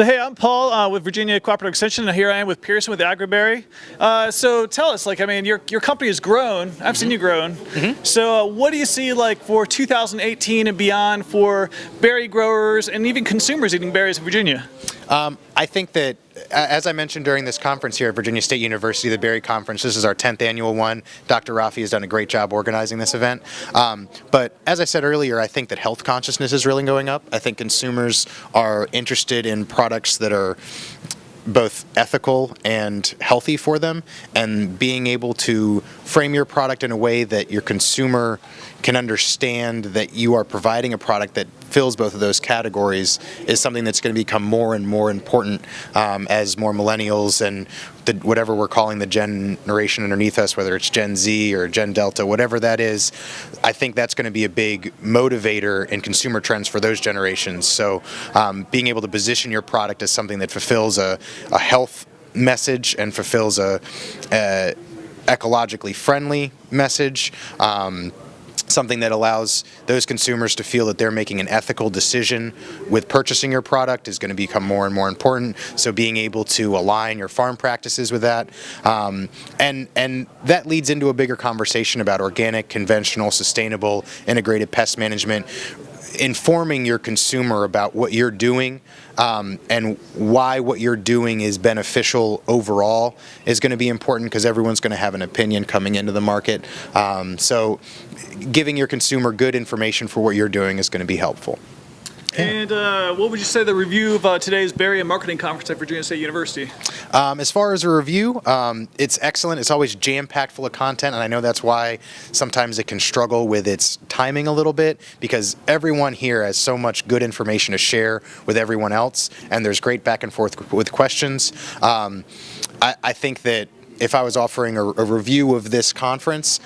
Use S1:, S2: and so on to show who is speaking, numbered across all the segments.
S1: So hey, I'm Paul uh, with Virginia Cooperative Extension, and here I am with Pearson with Agriberry. Uh, so tell us, like, I mean, your your company has grown. I've mm -hmm. seen you grown. Mm -hmm. So uh, what do you see like for 2018 and beyond for berry growers and even consumers eating berries in Virginia?
S2: Um, I think that, as I mentioned during this conference here at Virginia State University, the Berry Conference, this is our 10th annual one. Dr. Rafie has done a great job organizing this event. Um, but as I said earlier, I think that health consciousness is really going up. I think consumers are interested in products that are both ethical and healthy for them and being able to frame your product in a way that your consumer can understand that you are providing a product that fills both of those categories is something that's going to become more and more important um, as more millennials and the, whatever we're calling the generation underneath us, whether it's Gen Z or Gen Delta, whatever that is, I think that's going to be a big motivator in consumer trends for those generations. So um, being able to position your product as something that fulfills a, a health message and fulfills a, a ecologically friendly message um, something that allows those consumers to feel that they're making an ethical decision with purchasing your product is going to become more and more important. So being able to align your farm practices with that. Um, and, and that leads into a bigger conversation about organic, conventional, sustainable, integrated pest management informing your consumer about what you're doing um, and why what you're doing is beneficial overall is going to be important because everyone's going to have an opinion coming into the market. Um, so giving your consumer good information for what you're doing is going to be helpful.
S1: And uh, what would you say the review of uh, today's Berry and Marketing Conference at Virginia State University?
S2: Um, as far as a review, um, it's excellent. It's always jam-packed full of content, and I know that's why sometimes it can struggle with its timing a little bit because everyone here has so much good information to share with everyone else, and there's great back and forth with questions. Um, I, I, think that if I was offering a, a review of this conference,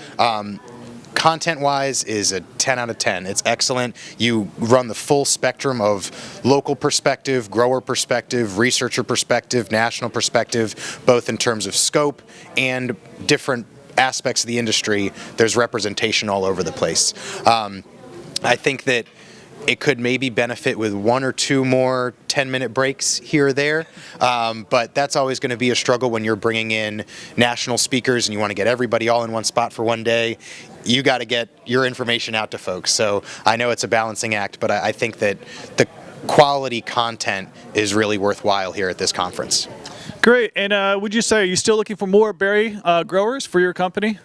S2: um, Content-wise is a 10 out of 10. It's excellent. You run the full spectrum of local perspective, grower perspective, researcher perspective, national perspective, both in terms of scope and different aspects of the industry. There's representation all over the place. Um, I think that it could maybe benefit with one or two more 10 minute breaks here or there, um, but that's always going to be a struggle when you're bringing in national speakers and you want to get everybody all in one spot for one day. You got to get your information out to folks. So I know it's a balancing act, but I, I think that the quality content is really worthwhile here at this conference.
S1: Great. And uh, would you say, are you still looking for more berry uh, growers for your company?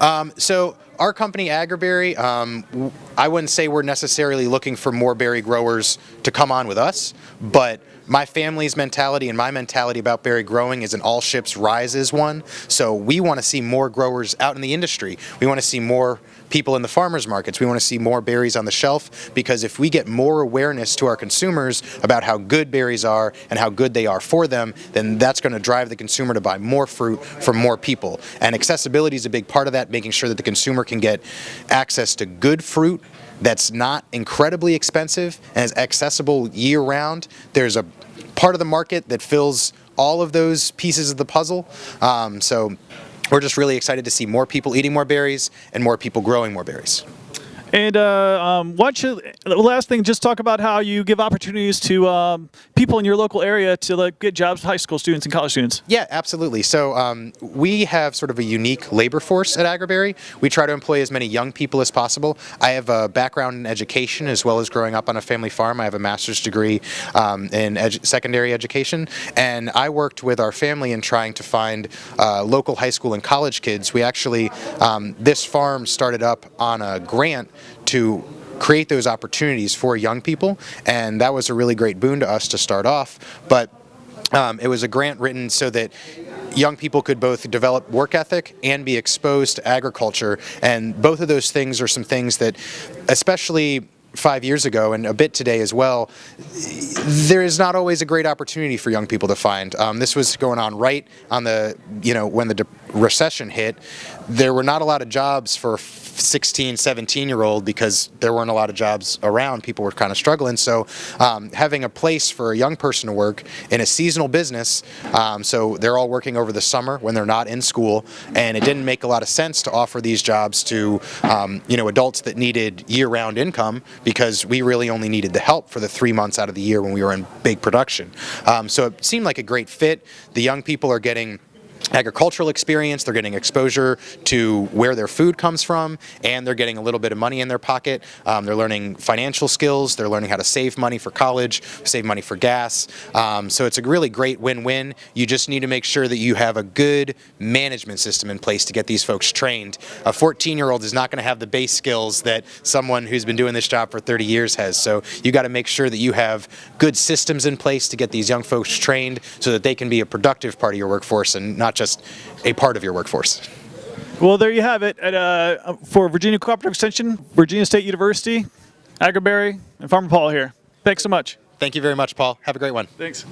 S2: Um, so our company, Agriberry, um, I wouldn't say we're necessarily looking for more berry growers to come on with us, but my family's mentality and my mentality about berry growing is an all ships rise rises one. So we want to see more growers out in the industry. We want to see more people in the farmers markets. We want to see more berries on the shelf because if we get more awareness to our consumers about how good berries are and how good they are for them, then that's going to drive the consumer to buy more fruit from more people. And accessibility is a big part of that, making sure that the consumer can get access to good fruit that's not incredibly expensive and is accessible year round. There's a part of the market that fills all of those pieces of the puzzle. Um, so we're just really excited to see more people eating more berries and more people growing more berries.
S1: And uh, um, why don't you, last thing, just talk about how you give opportunities to um, people in your local area to like, get jobs, high school students and college students.
S2: Yeah, absolutely. So um, we have sort of a unique labor force at Agriberry. We try to employ as many young people as possible. I have a background in education as well as growing up on a family farm. I have a master's degree um, in edu secondary education. And I worked with our family in trying to find uh, local high school and college kids. We actually, um, this farm started up on a grant to create those opportunities for young people and that was a really great boon to us to start off but um, it was a grant written so that young people could both develop work ethic and be exposed to agriculture and both of those things are some things that especially five years ago and a bit today as well, there is not always a great opportunity for young people to find. Um, this was going on right on the, you know, when the recession hit. there were not a lot of jobs for 16, 17 year old because there weren't a lot of jobs around. People were kind of struggling. So um, having a place for a young person to work in a seasonal business, um, so they're all working over the summer when they're not in school, and it didn't make a lot of sense to offer these jobs to um, you know adults that needed year-round income because we really only needed the help for the three months out of the year when we were in big production. Um, so it seemed like a great fit. The young people are getting agricultural experience, they're getting exposure to where their food comes from, and they're getting a little bit of money in their pocket. Um, they're learning financial skills, they're learning how to save money for college, save money for gas. Um, so it's a really great win-win. You just need to make sure that you have a good management system in place to get these folks trained. A 14-year-old is not going to have the base skills that someone who's been doing this job for 30 years has. So you got to make sure that you have good systems in place to get these young folks trained so that they can be a productive part of your workforce and not just a part of your workforce.
S1: Well, there you have it. At, uh, for Virginia Cooperative Extension, Virginia State University, Agriberry, and Farmer Paul here. Thanks so much.
S2: Thank you very much, Paul. Have a great one.
S1: Thanks.